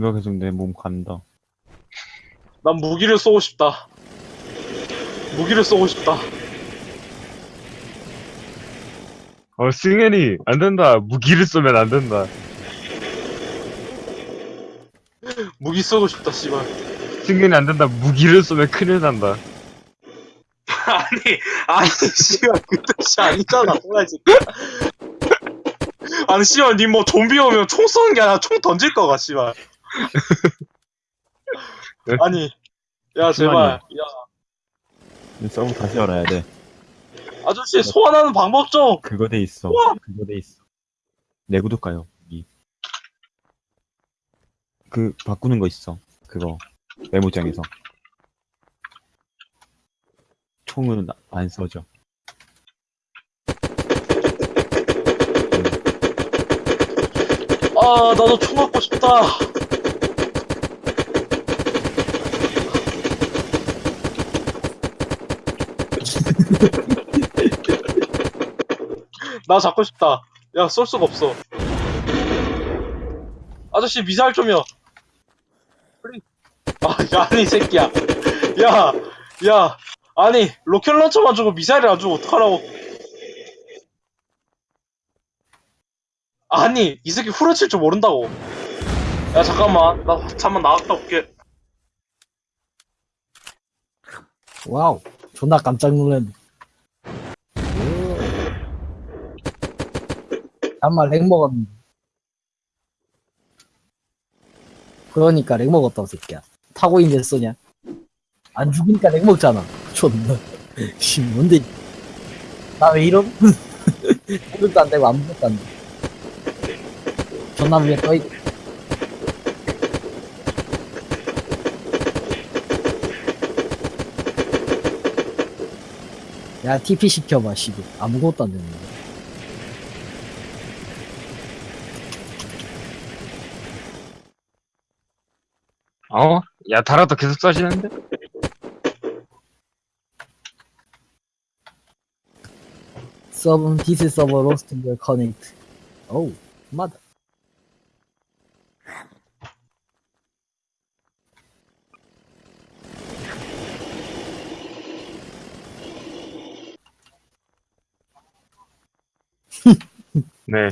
이거 계속 내 몸 간다. 난 무기를 쏘고 싶다. 무기를 쏘고 싶다. 어, 승현이, 안 된다. 무기를 쏘면 안 된다. 무기 쏘고 싶다, 씨발. 승현이 안 된다. 무기를 쏘면 큰일 난다. 아니, 아니, 씨발, 그 뜻이 아니잖아, 새끼야. 아니, 씨발, 니 뭐 좀비 오면 총 쏘는 게 아니라 총 던질 거가, 씨발. 아니, 야, 제발. 야, 이 서브 다시 열어야 돼. 아저씨, 소환하는 방법 좀! 그거 돼 있어. 그거 돼 있어. 내 구독 가요. 이. 그 바꾸는 거 있어. 그거 메모장에서. 총은 안 써져. 아, 나도 총 갖고 싶다. 나 잡고 싶다. 야, 쏠 수가 없어. 아저씨, 미사일 좀요. 아, 야, 아니, 이 새끼야. 야, 야, 아니, 로켓 런처만 주고 미사일을 안 주고 어떡하라고. 아니, 이 새끼 후려칠 줄 모른다고. 야, 잠깐만. 나 잠만 나갔다 올게. 와우, 존나 깜짝 놀랐네. 잠만 lag 먹었는데. 그러니까 lag 먹었다고 새끼야. 타고 있는데 쏘냐? 안 죽으니까 lag 먹잖아. 존나. 씨, 뭔데? 나 왜 이럼? 아무것도 안 되고 아무것도 안 돼. 존나 위에 떠있. 야, TP 시켜봐, 씨발. 아무것도 안 되는 거. 어? 야, 달아도 계속 쏴지는데? 서브, 디스 서버 로스트 열 커넥트. 어우, 맞아. 네.